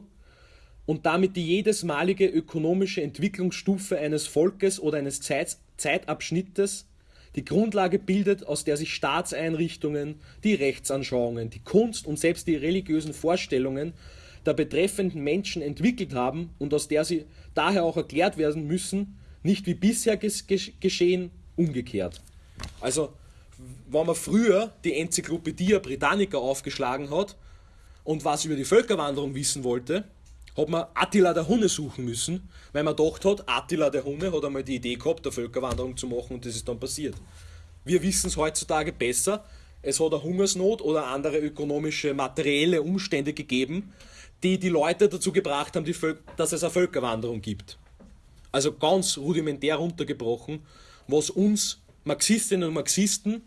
und damit die jedesmalige ökonomische Entwicklungsstufe eines Volkes oder eines Zeit Zeitabschnittes die Grundlage bildet, aus der sich Staatseinrichtungen, die Rechtsanschauungen, die Kunst und selbst die religiösen Vorstellungen der betreffenden Menschen entwickelt haben und aus der sie daher auch erklärt werden müssen, nicht wie bisher geschehen, umgekehrt. Also, wenn man früher die Enzyklopädie Britannica aufgeschlagen hat und was über die Völkerwanderung wissen wollte, hat man Attila der Hunne suchen müssen, weil man gedacht hat, Attila der Hunne hat einmal die Idee gehabt, eine Völkerwanderung zu machen und das ist dann passiert. Wir wissen es heutzutage besser. Es hat eine Hungersnot oder andere ökonomische, materielle Umstände gegeben, die die Leute dazu gebracht haben, dass es eine Völkerwanderung gibt. also ganz rudimentär runtergebrochen, was uns Marxistinnen und Marxisten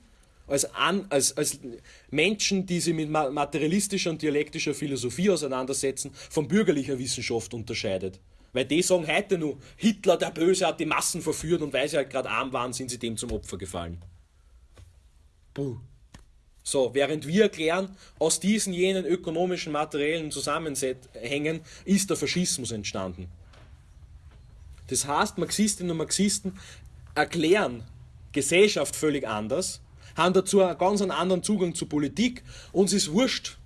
als, an, als, als Menschen, die sich mit materialistischer und dialektischer Philosophie auseinandersetzen, von bürgerlicher Wissenschaft unterscheidet. Weil die sagen heute nur, Hitler der Böse hat die Massen verführt und weil sie halt gerade arm waren, sind sie dem zum Opfer gefallen. Puh. So, während wir erklären, aus diesen jenen ökonomischen, materiellen Zusammenhängen ist der Faschismus entstanden. Das heißt, Marxistinnen und Marxisten erklären Gesellschaft völlig anders, haben dazu einen ganz anderen Zugang zur Politik. Uns ist wurscht,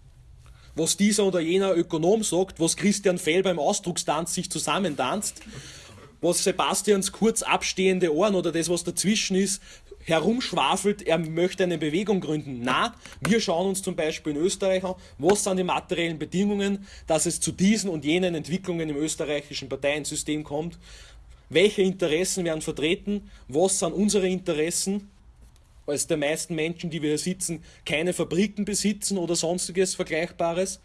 was dieser oder jener Ökonom sagt, was Christian Fell beim Ausdruckstanz sich zusammentanzt, was Sebastians kurz abstehende Ohren oder das, was dazwischen ist, herumschwafelt, er möchte eine Bewegung gründen. Na, wir schauen uns zum Beispiel in Österreich an, was sind die materiellen Bedingungen, dass es zu diesen und jenen Entwicklungen im österreichischen Parteiensystem kommt. Welche Interessen werden vertreten? Was sind unsere Interessen? Als der meisten Menschen, die wir hier sitzen, keine Fabriken besitzen oder sonstiges Vergleichbares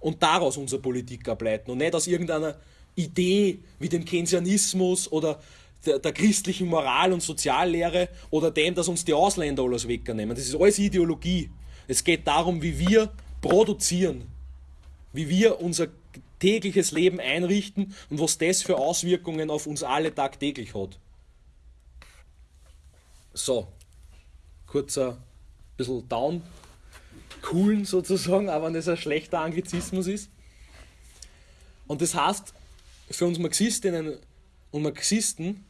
und daraus unsere Politik ableiten und nicht aus irgendeiner Idee wie dem Keynesianismus oder der, der, christlichen Moral- und Soziallehre oder dem, dass uns die Ausländer alles wegnehmen. Das ist alles Ideologie. Es geht darum, wie wir produzieren, wie wir unser tägliches Leben einrichten und was das für Auswirkungen auf uns alle tagtäglich hat. So, kurzer bisschen down, coolen sozusagen, aber wenn das ein schlechter Anglizismus ist. Und das heißt, für uns Marxistinnen und Marxisten,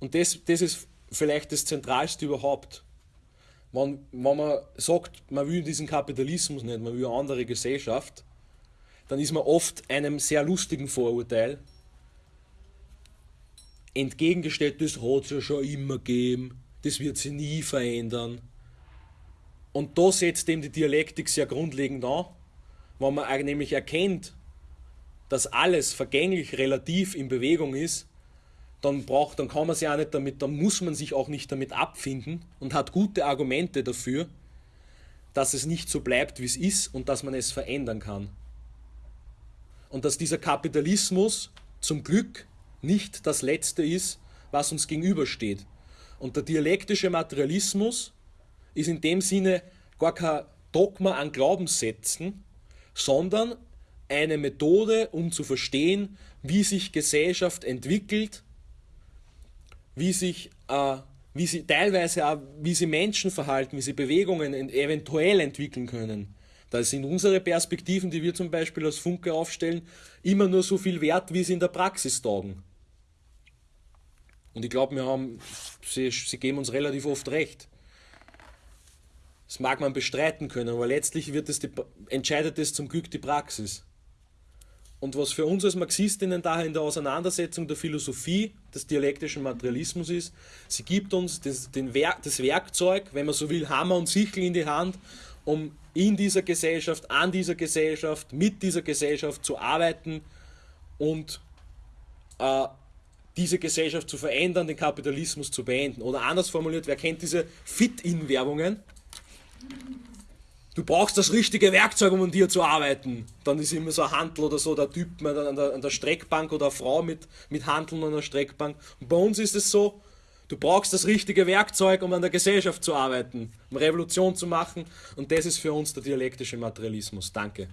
und das, das ist vielleicht das Zentralste überhaupt, wenn, wenn man sagt, man will diesen Kapitalismus nicht, man will eine andere Gesellschaft, dann ist man oft einem sehr lustigen Vorurteil entgegengestellt, das hat es ja schon immer gegeben, das wird sich nie verändern. Und da setzt eben die Dialektik sehr grundlegend an, wenn man nämlich erkennt, dass alles vergänglich relativ in Bewegung ist, dann braucht, dann kann man sich auch nicht damit, dann muss man sich auch nicht damit abfinden und hat gute Argumente dafür, dass es nicht so bleibt, wie es ist und dass man es verändern kann. Und dass dieser Kapitalismus zum Glück nicht das Letzte ist, was uns gegenübersteht. Und der dialektische Materialismus ist in dem Sinne gar kein Dogma an Glaubenssätzen, sondern eine Methode, um zu verstehen, wie sich Gesellschaft entwickelt, wie sich, äh, wie sie teilweise auch, wie sie Menschen verhalten, wie sie Bewegungen eventuell entwickeln können. Da sind unsere Perspektiven, die wir zum Beispiel als Funke aufstellen, immer nur so viel wert, wie sie in der Praxis taugen. Und ich glaube, wir haben, sie, sie geben uns relativ oft recht. Das mag man bestreiten können, aber letztlich wird es die, entscheidet es zum Glück die Praxis. Und was für uns als Marxistinnen daher in der Auseinandersetzung der Philosophie des dialektischen Materialismus ist, sie gibt uns das, den Werk, das Werkzeug, wenn man so will, Hammer und Sichel in die Hand, um in dieser Gesellschaft, an dieser Gesellschaft, mit dieser Gesellschaft zu arbeiten und äh, diese Gesellschaft zu verändern, den Kapitalismus zu beenden. Oder anders formuliert, wer kennt diese Fit-In-Werbungen? Du brauchst das richtige Werkzeug, um an dir zu arbeiten. Dann ist immer so ein Handel oder so, der Typ an der, an der Streckbank oder eine Frau mit, mit Handeln an der Streckbank. Und bei uns ist es so, du brauchst das richtige Werkzeug, um an der Gesellschaft zu arbeiten, um Revolution zu machen. Und das ist für uns der dialektische Materialismus. Danke.